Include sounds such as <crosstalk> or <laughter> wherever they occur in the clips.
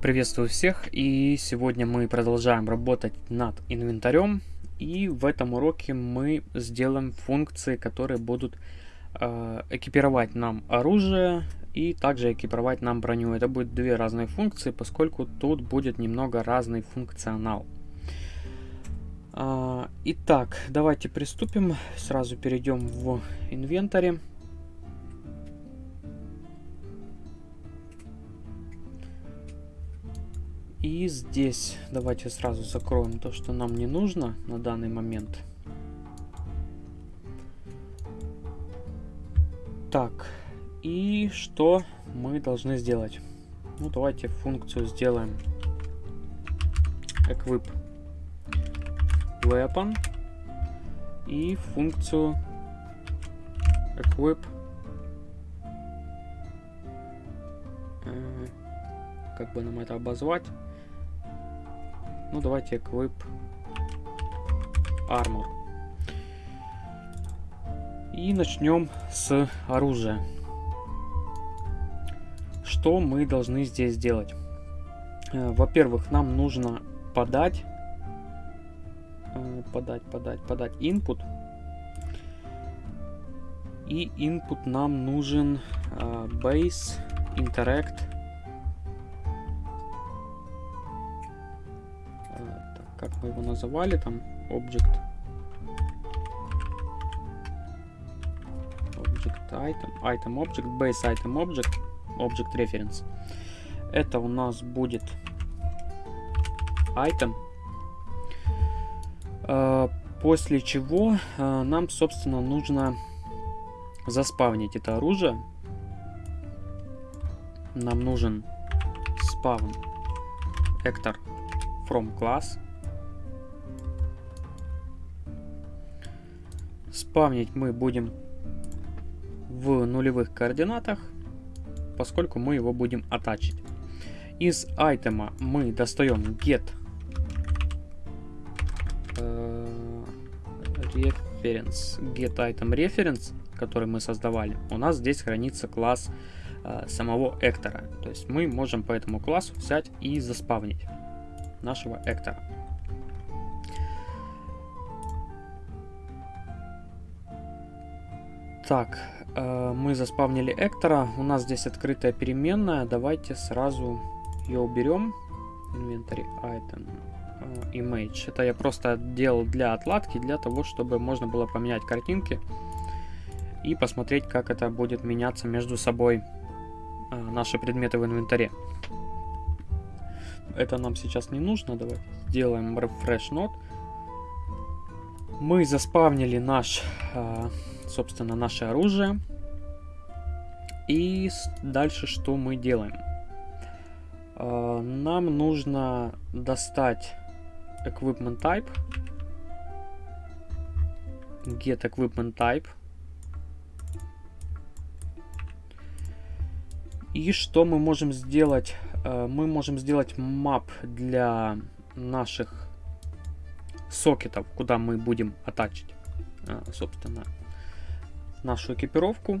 Приветствую всех и сегодня мы продолжаем работать над инвентарем и в этом уроке мы сделаем функции, которые будут э, экипировать нам оружие и также экипировать нам броню. Это будет две разные функции, поскольку тут будет немного разный функционал. Э, итак, давайте приступим. Сразу перейдем в инвентарь. И здесь давайте сразу закроем то, что нам не нужно на данный момент. Так, и что мы должны сделать? Ну, давайте функцию сделаем. Equip weapon. И функцию equip э, как бы нам это обозвать ну, давайте equip armor. И начнем с оружия. Что мы должны здесь сделать? Э, во-первых, нам нужно подать, э, подать, подать, подать input. И input нам нужен uh, base interact мы его называли, там, object, object item, item object, base item object, object reference. Это у нас будет item, а, после чего а, нам, собственно, нужно заспавнить это оружие. Нам нужен spawn actor from class. Спавнить мы будем в нулевых координатах, поскольку мы его будем атачить. Из айтема мы достаем get э, reference, get item reference, который мы создавали. У нас здесь хранится класс э, самого Эктора. То есть мы можем по этому классу взять и заспавнить нашего Эктора. Так, э, мы заспавнили Эктора. У нас здесь открытая переменная. Давайте сразу ее уберем. Inventory item э, image. Это я просто делал для отладки, для того, чтобы можно было поменять картинки и посмотреть, как это будет меняться между собой э, наши предметы в инвентаре. Это нам сейчас не нужно. Давайте сделаем refresh node. Мы заспавнили наш э, собственно, наше оружие. И дальше что мы делаем? А, нам нужно достать equipment type. Get equipment type. И что мы можем сделать? А, мы можем сделать map для наших сокетов, куда мы будем атачить, а, собственно, нашу экипировку.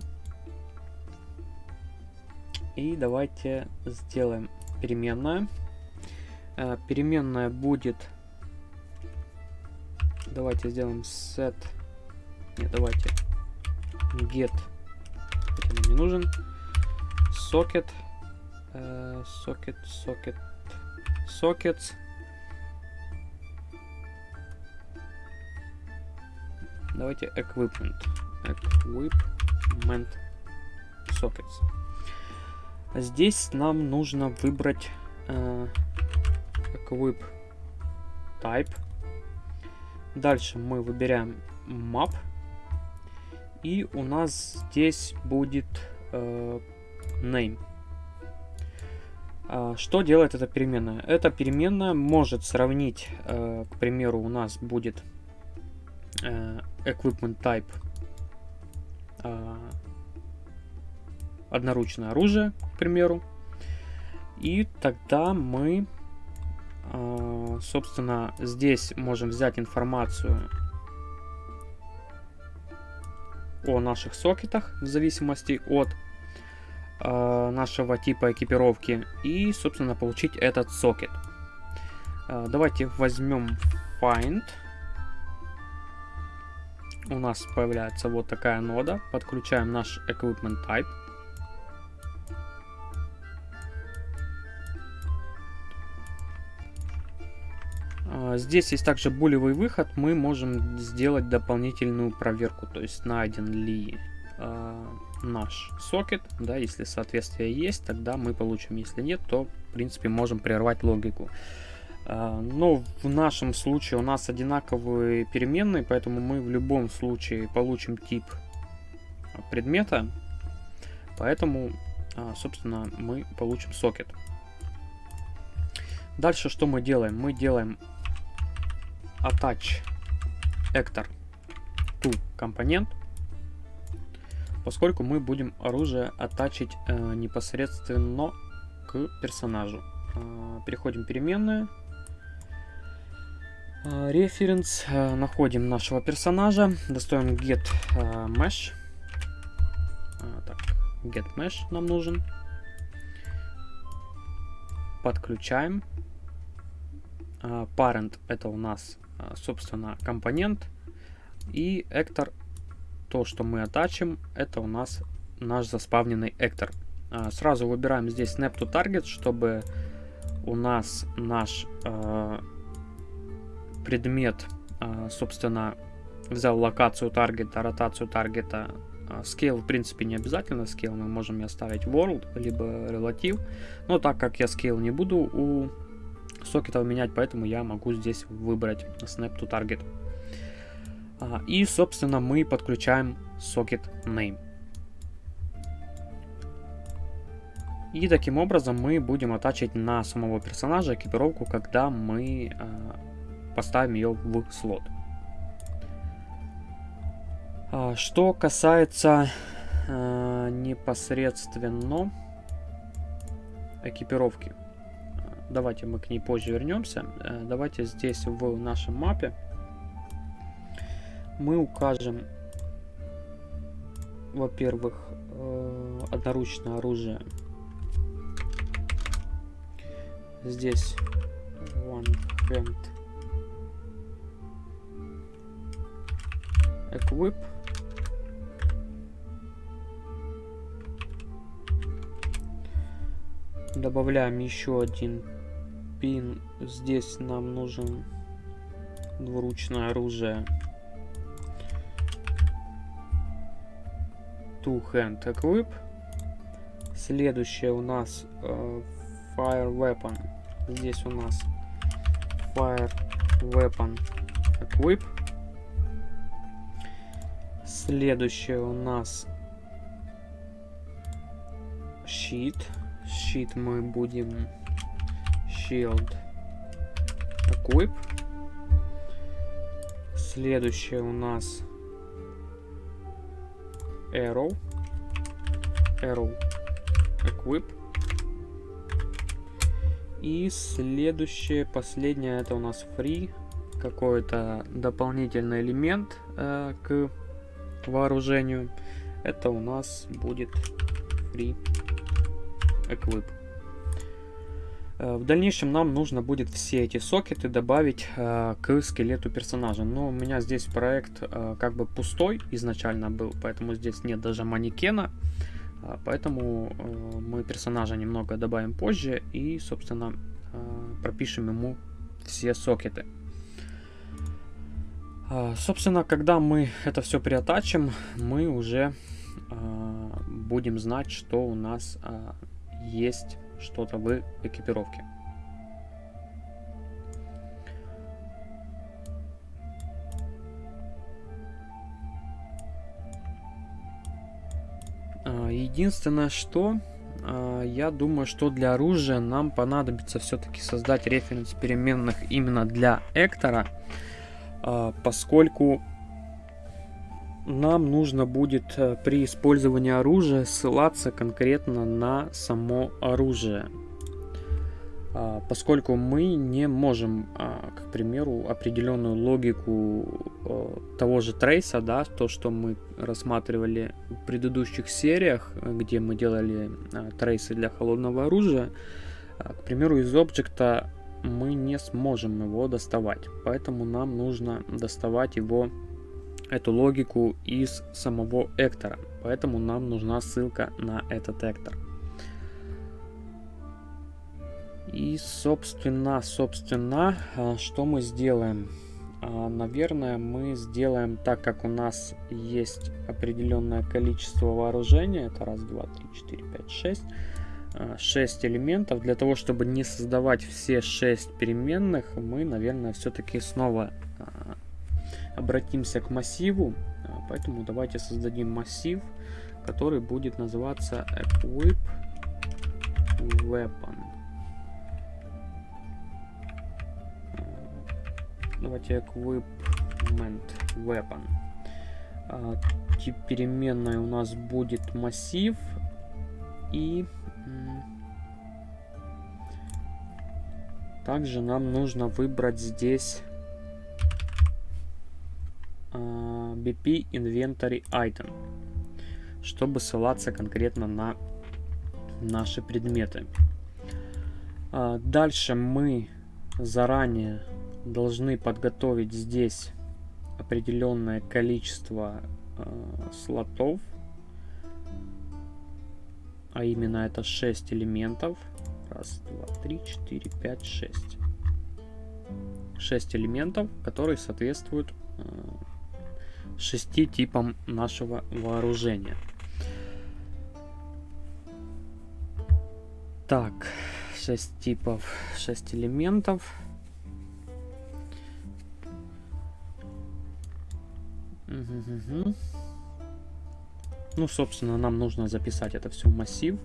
И давайте сделаем переменная. Э, переменная будет... Давайте сделаем set... Нет, давайте get. Это нам не нужен. Socket. Э, socket, socket, sockets. Давайте equipment equipment sockets. Здесь нам нужно выбрать э, equip type. Дальше мы выбираем map. И у нас здесь будет э, name. А, что делает эта переменная? Эта переменная может сравнить, э, к примеру, у нас будет э, equipment type э, одноручное оружие, к примеру. И тогда мы, э, собственно, здесь можем взять информацию о наших сокетах в зависимости от э, нашего типа экипировки и, собственно, получить этот сокет. Давайте возьмем find. У нас появляется вот такая нода. Подключаем наш equipment type. А, здесь есть также булевый выход. Мы можем сделать дополнительную проверку, то есть найден ли э, наш сокет. Да, если соответствие есть, тогда мы получим. Если нет, то в принципе можем прервать логику. Э, но в нашем случае у нас одинаковые переменные, поэтому мы в любом случае получим тип предмета. Поэтому, э, собственно, мы получим сокет. Дальше что мы делаем? Мы делаем attach actor to компонент, поскольку мы будем оружие оттачить э, непосредственно к персонажу. Э, переходим в переменную. Э, reference. Э, находим нашего персонажа. Достаем get э, mesh. Так, get mesh нам нужен. Подключаем. Parent это у нас собственно, компонент. И эктор, то, что мы оттачим, это у нас наш заспавненный эктор. Сразу выбираем здесь Snap to Target, чтобы у нас наш предмет, э, собственно, взял локацию таргета, ротацию таргета. Scale, в принципе, не обязательно. Scale мы можем и оставить World, либо Relative. Но так как я Scale не буду у сокетов менять, поэтому я могу здесь выбрать Snap to Target. А, и, собственно, мы подключаем Socket Name. И таким образом мы будем оттачить на самого персонажа экипировку, когда мы поставим ее в слот. А, что касается э, непосредственно экипировки. Давайте мы к ней позже вернемся. Э, давайте здесь в нашем мапе мы укажем, во-первых, э, одноручное оружие. Здесь one hand equip. Добавляем еще один пин. Здесь нам нужен двуручное оружие. Two Hand Equip. Следующее у нас э, Fire Weapon. Здесь у нас Fire Weapon Equip. Следующее у нас щит. Щит мы будем Shield Equip. Следующее у нас Arrow. Arrow Equip. И следующее, последнее, это у нас Free. Какой-то дополнительный элемент э, к вооружению. Это у нас будет Free Equip. Э, в дальнейшем нам нужно будет все эти сокеты добавить э, к скелету персонажа. Но у меня здесь проект э, как бы пустой изначально был, поэтому здесь нет даже манекена. Э, поэтому э, мы персонажа немного добавим позже и, собственно, э, пропишем ему все сокеты. Э, собственно, когда мы это все приотачим, мы уже э, будем знать, что у нас э, есть что-то в экипировке. А, единственное, что а, я думаю, что для оружия нам понадобится все-таки создать референс переменных именно для Эктора, а, поскольку нам нужно будет э, при использовании оружия ссылаться конкретно на само оружие. а, поскольку мы не можем, а, к примеру, определенную логику а, того же трейса, да, то, что мы рассматривали в предыдущих сериях, где мы делали трейсы для холодного оружия, к примеру, из объекта мы не сможем его доставать, поэтому нам нужно доставать его, эту логику из самого эктора, поэтому нам нужна ссылка на этот эктор. И, собственно, собственно, а, что мы сделаем? А, наверное, мы сделаем так, как у нас есть определенное количество вооружения. Это раз, два, три, четыре, пять, шесть. А, шесть элементов. Для того, чтобы не создавать все шесть переменных, мы, наверное, все-таки снова обратимся к массиву. Поэтому давайте создадим массив, который будет называться equip weapon. Давайте equipment weapon. Тип переменной у нас будет массив и также нам нужно выбрать здесь а, BP Inventory Item, чтобы ссылаться конкретно на наши предметы. А, дальше мы заранее должны подготовить здесь определенное количество э, слотов, а именно это 6 элементов. Раз, два, три, четыре, пять, шесть. 6 элементов, которые соответствуют э, 6 типам нашего вооружения. Так, 6 типов, 6 элементов. Угу. Ну, собственно, нам нужно записать это все в массив.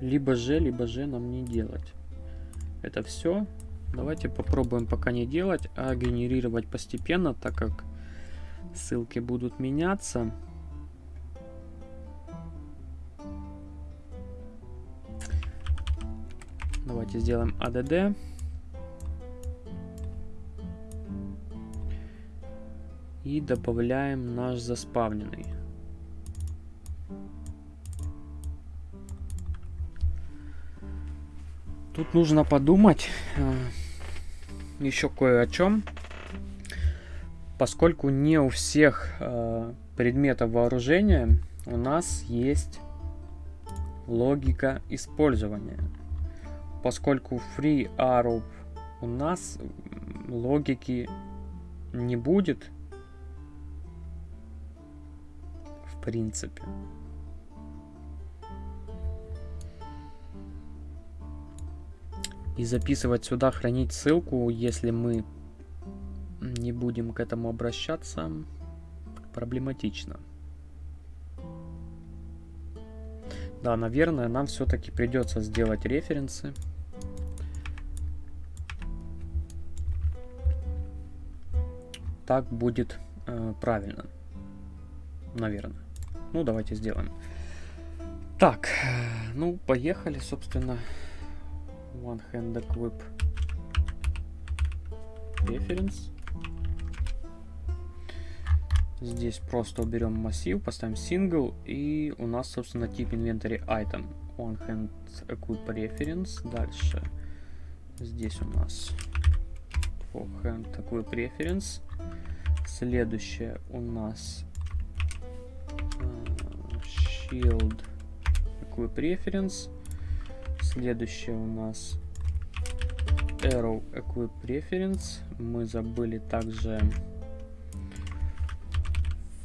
Либо же, либо же нам не делать. Это все. Давайте попробуем пока не делать, а генерировать постепенно, так как ссылки будут меняться. Давайте сделаем ADD. И добавляем наш заспавненный. Тут нужно подумать э, еще кое о чем. Поскольку не у всех э, предметов вооружения у нас есть логика использования. Поскольку free arrow у нас логики не будет, принципе. И записывать сюда, хранить ссылку, если мы не будем к этому обращаться, проблематично. Да, наверное, нам все-таки придется сделать референсы. Так будет э, правильно, наверное. Ну, давайте сделаем. Так, ну, поехали, собственно. One hand equip reference. Здесь просто уберем массив, поставим single, и у нас, собственно, тип inventory item. One hand equip reference. Дальше здесь у нас four hand equip reference. Следующее у нас Shield Equip Reference. Следующее у нас Arrow Equip Reference. Мы забыли также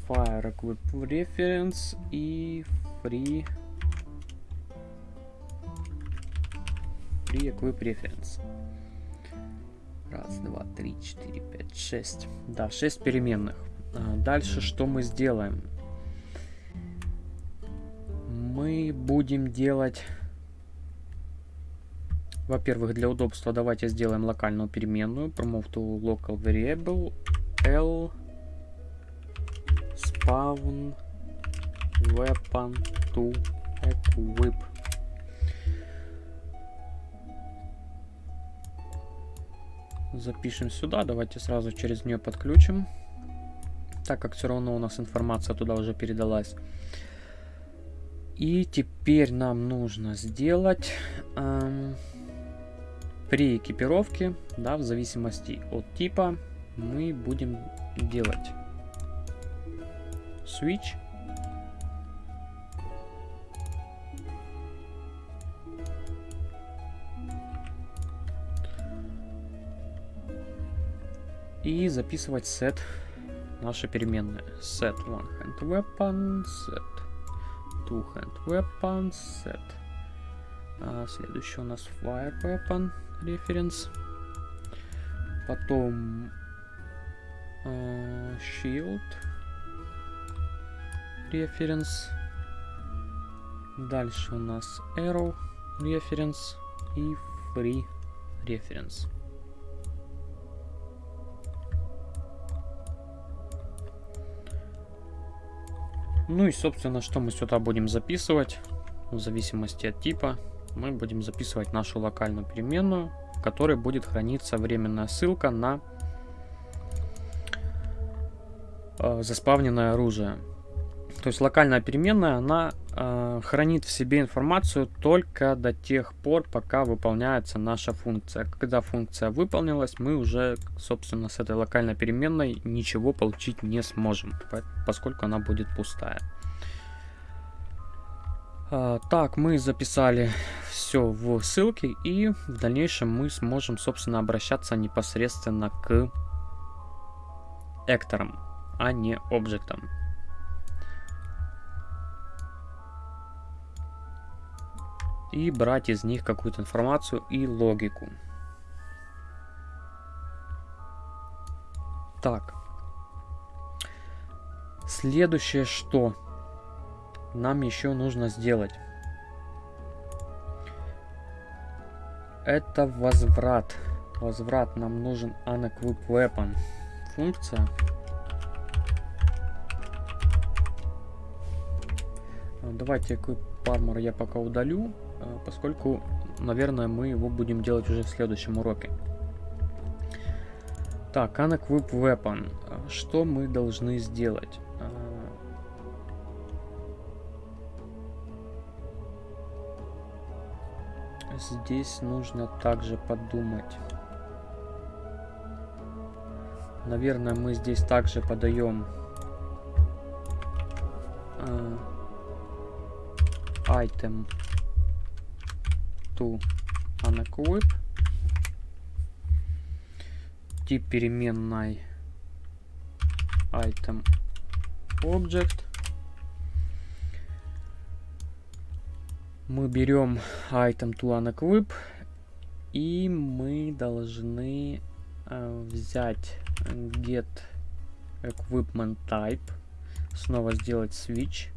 Fire Equip Reference и Free Free Equip Reference. Раз, два, три, четыре, пять, шесть. Да, шесть переменных. А дальше что мы сделаем? мы будем делать... Во-первых, для удобства давайте сделаем локальную переменную. Promote to local variable L spawn weapon to equip. Запишем сюда. Давайте сразу через нее подключим. Так как все равно у нас информация туда уже передалась. И теперь нам нужно сделать эм, при экипировке, да, в зависимости от типа, мы будем делать switch. И записывать set наши переменные. Set one hand weapon, set two hand weapon, set. А, следующий у нас fire weapon reference. Потом а, shield reference. Дальше у нас arrow reference и free reference. Ну и, собственно, что мы сюда будем записывать, в зависимости от типа, мы будем записывать нашу локальную переменную, в которой будет храниться временная ссылка на э, заспавненное оружие. То есть локальная переменная, она э, хранит в себе информацию только до тех пор, пока выполняется наша функция. Когда функция выполнилась, мы уже, собственно, с этой локальной переменной ничего получить не сможем, поскольку она будет пустая. Э, так, мы записали все в ссылке, и в дальнейшем мы сможем, собственно, обращаться непосредственно к экторам, а не объектам. И брать из них какую-то информацию и логику. Так. Следующее, что нам еще нужно сделать. Это возврат. Возврат. Нам нужен unequip weapon. Функция. Давайте equip armor я пока удалю. Э, поскольку, наверное, мы его будем делать уже в следующем уроке. Так, Unequip Weapon. Э, что мы должны сделать? Э, здесь нужно также подумать. Наверное, мы здесь также подаем item to unequip. Тип переменной item object. Мы берем item to unequip и мы должны э, взять get equipment type, снова сделать switch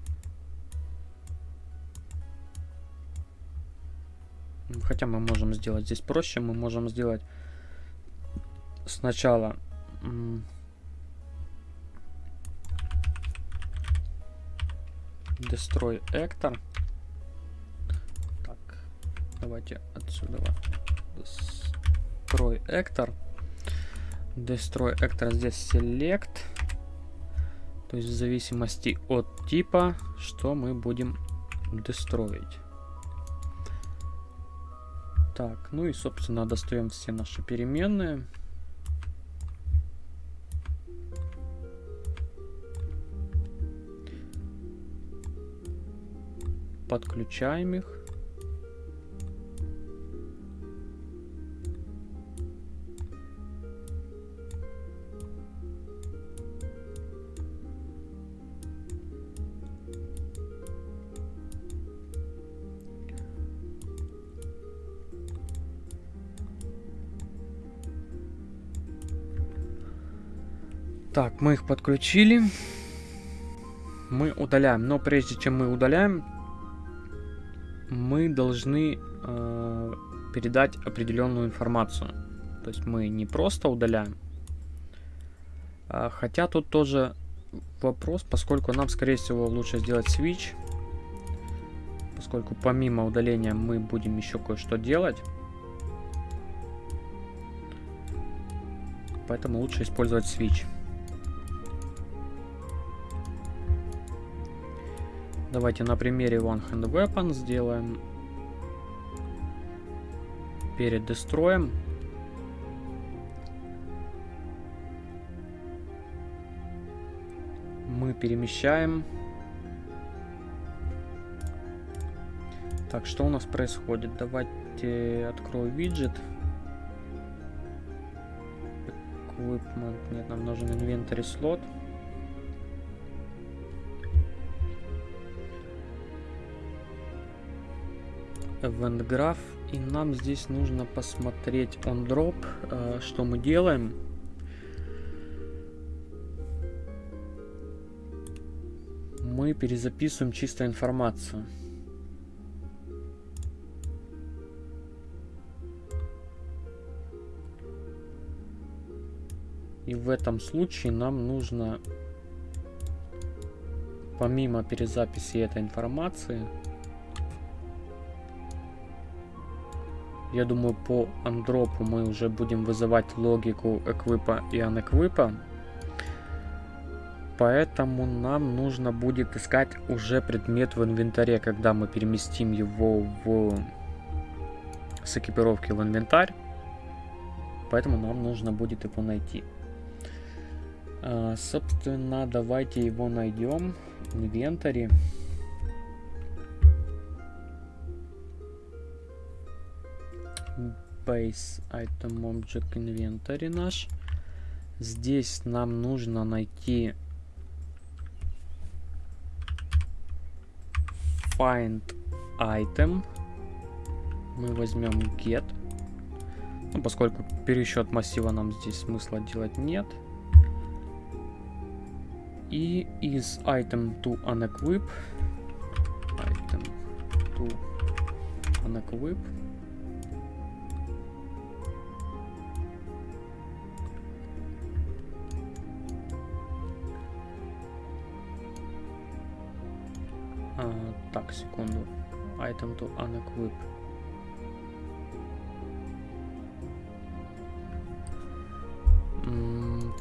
Хотя мы можем сделать здесь проще. Мы можем сделать сначала destroy actor. Так, давайте отсюда destroy actor. Destroy actor здесь select. То есть в зависимости от типа, что мы будем дестроить. Так, ну и, собственно, достаем все наши переменные. Подключаем их. Так, мы их подключили. Мы удаляем. Но прежде чем мы удаляем, мы должны э, передать определенную информацию. То есть мы не просто удаляем. А, хотя тут тоже вопрос, поскольку нам, скорее всего, лучше сделать switch. Поскольку помимо удаления мы будем еще кое-что делать. поэтому лучше использовать switch. Давайте на примере One Hand Weapon сделаем перед дестроем. Мы перемещаем. Так, что у нас происходит? Давайте открою виджет. Equipment. Нет, нам нужен инвентарь слот. Event Graph. И нам здесь нужно посмотреть on drop, э, что мы делаем. Мы перезаписываем чисто информацию. И в этом случае нам нужно, помимо перезаписи этой информации, Я думаю, по андропу мы уже будем вызывать логику эквипа и анэквипа. Поэтому нам нужно будет искать уже предмет в инвентаре, когда мы переместим его в... с экипировки в инвентарь. Поэтому нам нужно будет его найти. А, собственно, давайте его найдем в инвентаре. Base item object inventory наш. Здесь нам нужно найти find item. Мы возьмем get. Ну, поскольку пересчет массива нам здесь смысла делать нет. И из item to unequip item to unequip Item to unequip.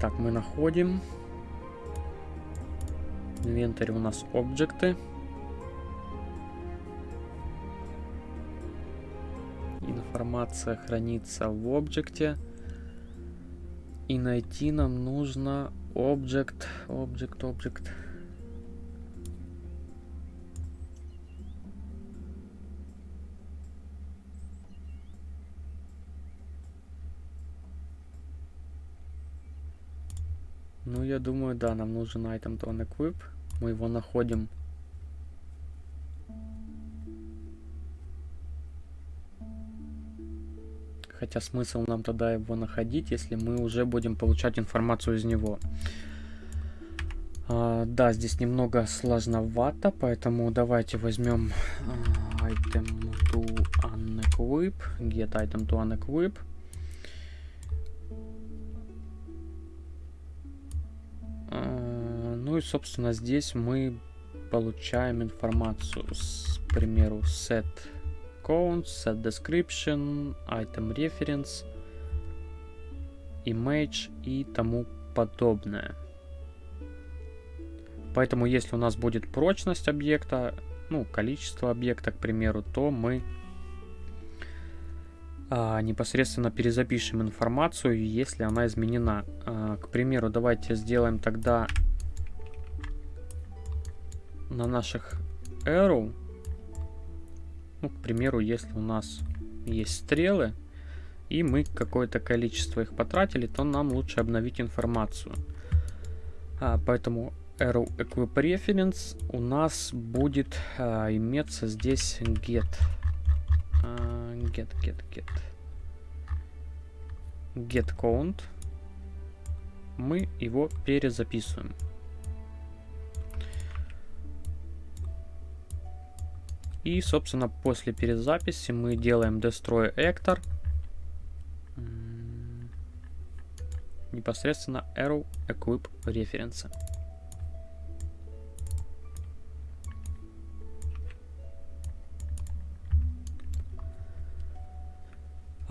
Так, мы находим. Инвентарь у нас объекты. Информация хранится в объекте. И найти нам нужно объект, объект, объект. Ну, я думаю, да, нам нужен item to unequip. Мы его находим. Хотя смысл нам тогда его находить, если мы уже будем получать информацию из него. А, да, здесь немного сложновато, поэтому давайте возьмем uh, item to unequip, get item to unequip. И, собственно, здесь мы получаем информацию, с, к примеру, set counts, set description, item reference, image и тому подобное. Поэтому, если у нас будет прочность объекта, ну, количество объекта, к примеру, то мы а, непосредственно перезапишем информацию, если она изменена. А, к примеру, давайте сделаем тогда на наших arrow, ну, к примеру, если у нас есть стрелы, и мы какое-то количество их потратили, то нам лучше обновить информацию. А, поэтому arrow equip reference у нас будет а, иметься здесь get. А, get, get, get. Get count. Мы его перезаписываем. И, собственно, после перезаписи мы делаем destroy actor. Непосредственно arrow equip reference.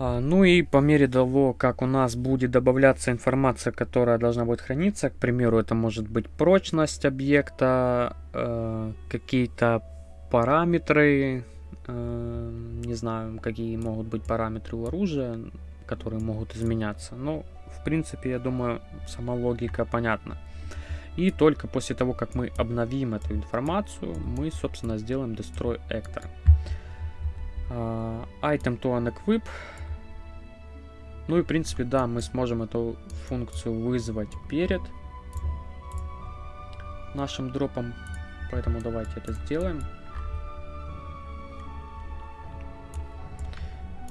А, ну и по мере того, как у нас будет добавляться информация, которая должна будет храниться, к примеру, это может быть прочность объекта, э, какие-то параметры, э, не знаю, какие могут быть параметры у оружия, которые могут изменяться. Но, в принципе, я думаю, сама логика понятна. И только после того, как мы обновим эту информацию, мы, собственно, сделаем destroy actor. Uh, item to unequip ну и в принципе, да, мы сможем эту функцию вызвать перед нашим дропом. Поэтому давайте это сделаем.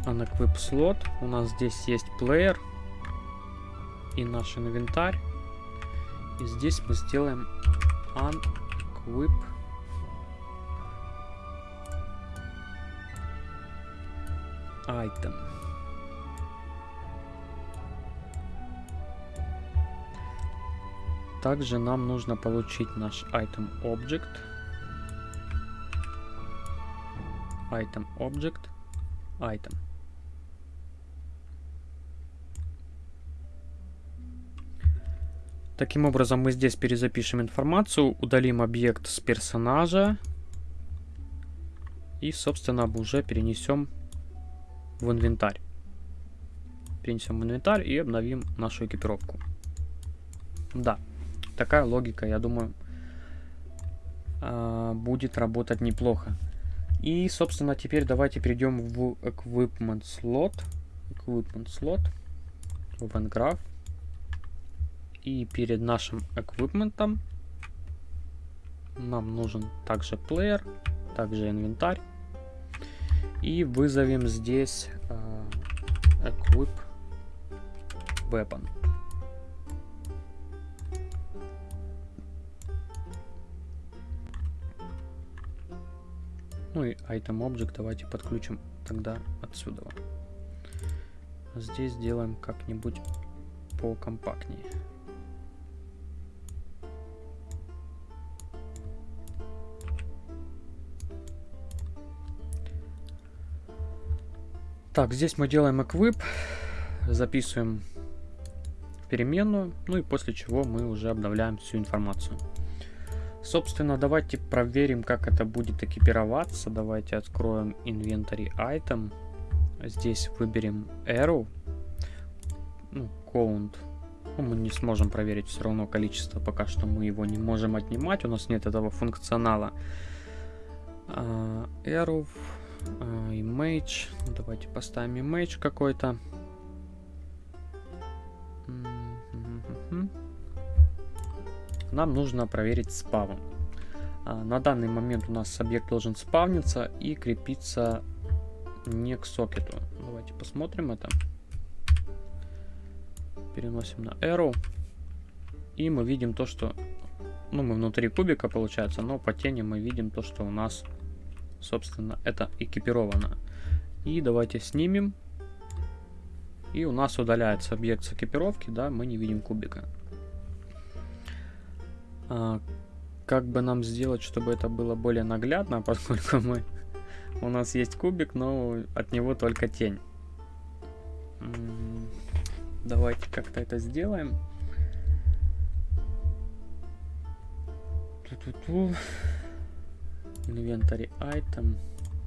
Unequip слот. У нас здесь есть плеер и наш инвентарь. И здесь мы сделаем unequip item. Также нам нужно получить наш item object. Item object. Item. Таким образом, мы здесь перезапишем информацию, удалим объект с персонажа и, собственно, уже перенесем в инвентарь. Перенесем в инвентарь и обновим нашу экипировку. Да, такая логика, я думаю, а, будет работать неплохо. И, собственно, теперь давайте перейдем в Equipment Slot. Equipment Slot. В Graph. И перед нашим Equipment нам нужен также плеер, также инвентарь. И вызовем здесь uh, Equip Weapon. Ну и item object давайте подключим тогда отсюда. Здесь сделаем как-нибудь покомпактнее. Так, здесь мы делаем equip, записываем переменную, ну и после чего мы уже обновляем всю информацию. Собственно, давайте проверим, как это будет экипироваться. Давайте откроем Inventory Item. Здесь выберем Arrow. Ну, Count. Ну, мы не сможем проверить все равно количество, пока что мы его не можем отнимать. У нас нет этого функционала. Uh, arrow. Image. Давайте поставим image какой-то. нам нужно проверить спавн. А, на данный момент у нас объект должен спавниться и крепиться не к сокету. Давайте посмотрим это. Переносим на arrow. И мы видим то, что... Ну, мы внутри кубика, получается, но по тени мы видим то, что у нас, собственно, это экипировано. И давайте снимем. И у нас удаляется объект с экипировки, да, мы не видим кубика. А, как бы нам сделать, чтобы это было более наглядно, <laughs> поскольку мы у нас есть кубик, но от него только тень. Давайте как-то это сделаем. Ту-ту-ту. Inventory item,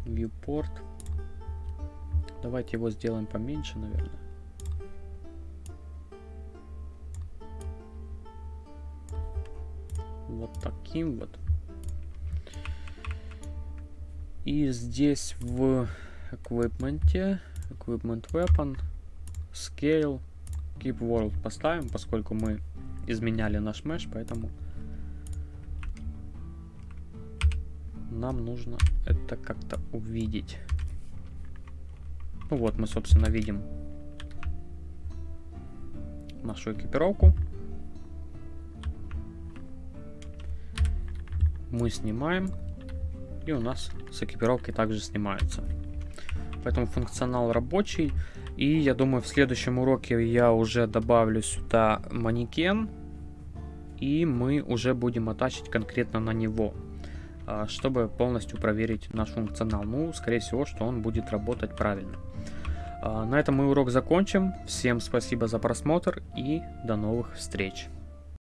viewport. Давайте его сделаем поменьше, наверное. вот таким вот. И здесь в equipment, equipment weapon, scale, keep world поставим, поскольку мы изменяли наш mesh, поэтому нам нужно это как-то увидеть. Ну вот мы, собственно, видим нашу экипировку. мы снимаем, и у нас с экипировкой также снимается. Поэтому функционал рабочий. И я думаю, в следующем уроке я уже добавлю сюда манекен. И мы уже будем атачить конкретно на него. А, чтобы полностью проверить наш функционал. Ну, скорее всего, что он будет работать правильно. А, на этом мы урок закончим. Всем спасибо за просмотр и до новых встреч.